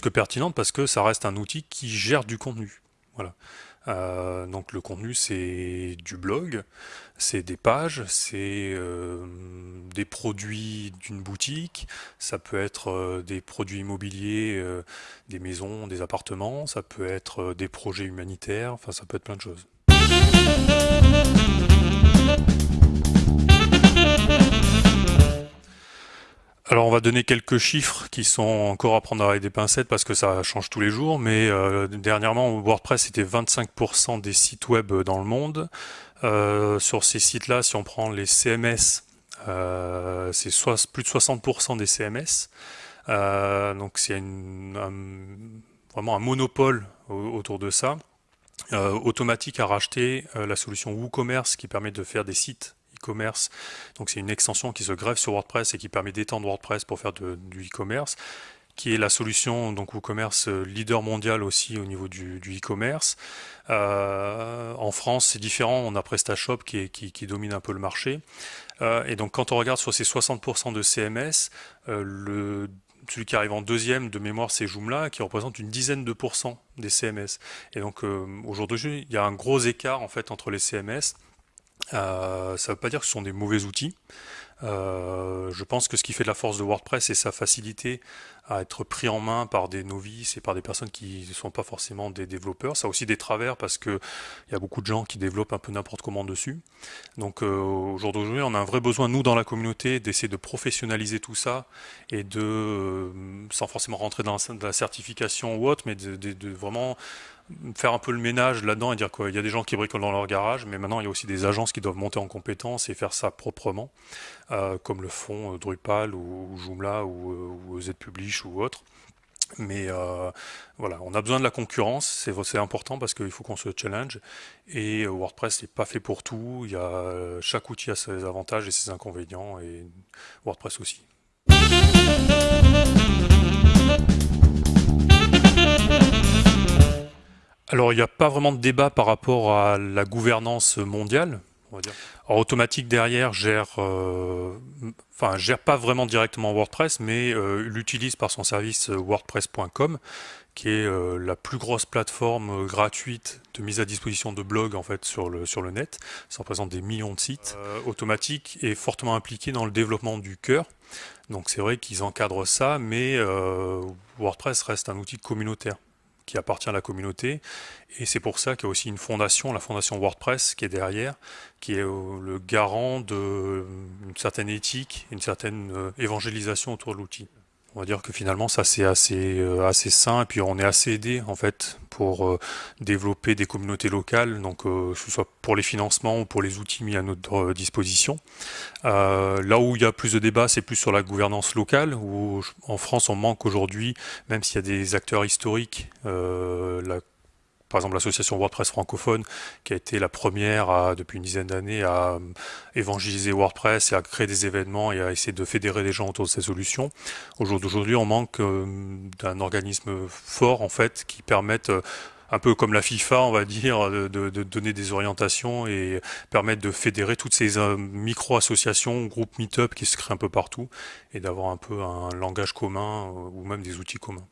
que pertinente parce que ça reste un outil qui gère du contenu. Voilà. Euh, donc le contenu c'est du blog, c'est des pages, c'est euh, des produits d'une boutique, ça peut être euh, des produits immobiliers, des maisons, des appartements, ça peut être des projets humanitaires, enfin ça peut être plein de choses. Alors on va donner quelques chiffres qui sont encore à prendre avec des pincettes parce que ça change tous les jours, mais euh, dernièrement WordPress c'était 25% des sites web dans le monde. Euh, sur ces sites-là, si on prend les CMS, euh, c'est plus de 60% des CMS. donc c'est vraiment un monopole autour de ça. Automatique a racheté la solution WooCommerce qui permet de faire des sites e-commerce. Donc c'est une extension qui se greffe sur WordPress et qui permet d'étendre WordPress pour faire du e-commerce qui est la solution donc WooCommerce euh, leader mondial aussi au niveau du e-commerce. Euh, en France, c'est différent, on a PrestaShop qui, domine un peu le marché. Euh, et donc quand on regarde sur ces 60% de CMS, celui qui arrive en deuxième de mémoire, c'est Joomla, qui représente une dizaine de pourcents des CMS. Et donc aujourd'hui, il y a un gros écart en fait entre les CMS. Euh, ça ne veut pas dire que ce sont des mauvais outils. Euh, je pense que ce qui fait de la force de WordPress, c'est sa facilité à être pris en main par des novices et par des personnes qui ne sont pas forcément des développeurs. Ça a aussi des travers parce que il y a beaucoup de gens qui développent un peu n'importe comment dessus. Donc euh, au jour d'aujourd'hui, on a un vrai besoin, nous, dans la communauté, d'essayer de professionnaliser tout ça et de, sans forcément rentrer dans la certification ou autre, mais de vraiment faire un peu le ménage là-dedans et dire qu'il y a des gens qui bricolent dans leur garage, mais maintenant il y a aussi des agences qui doivent monter en compétences et faire ça proprement, euh, comme le font euh, Drupal ou, Joomla ou, euh, ou ZPublish ou autre. Mais voilà, on a besoin de la concurrence, c'est important parce qu'il faut qu'on se challenge. Et WordPress n'est pas fait pour tout. Il y a, chaque outil a ses avantages et ses inconvénients, et WordPress aussi. Alors il n'y a pas vraiment de débat par rapport à la gouvernance mondiale. On va dire. Alors, Automatique derrière gère, euh, enfin gère pas vraiment directement WordPress, mais euh, l'utilise par son service WordPress.com, qui est euh, la plus grosse plateforme gratuite de mise à disposition de blogs en fait sur le sur le net. Ça représente des millions de sites. Automatique est fortement impliqué dans le développement du cœur. Donc c'est vrai qu'ils encadrent ça, mais WordPress reste un outil communautaire qui appartient à la communauté. Et c'est pour ça qu'il y a aussi une fondation, la fondation WordPress, qui est derrière, qui est euh, le garant d'une certaine éthique, une certaine euh, évangélisation autour de l'outil. On va dire que finalement ça c'est assez euh, assez sain et puis on est assez aidé en fait pour euh, développer des communautés locales, donc euh, que ce soit pour les financements ou pour les outils mis à notre disposition. là où il y a plus de débats, c'est plus sur la gouvernance locale, où en France on manque aujourd'hui, même s'il y a des acteurs historiques, la par exemple l'association WordPress francophone, qui a été la première à, depuis une dizaine d'années à euh, évangéliser WordPress et à créer des événements et à essayer de fédérer les gens autour de ces solutions. Aujourd'hui, on manque euh, d'un organisme fort en fait qui permette euh, un peu comme la FIFA, on va dire, de, de, donner des orientations et permettre de fédérer toutes ces micro-associations, groupes meet-up qui se créent un peu partout et d'avoir un peu un langage commun ou même des outils communs.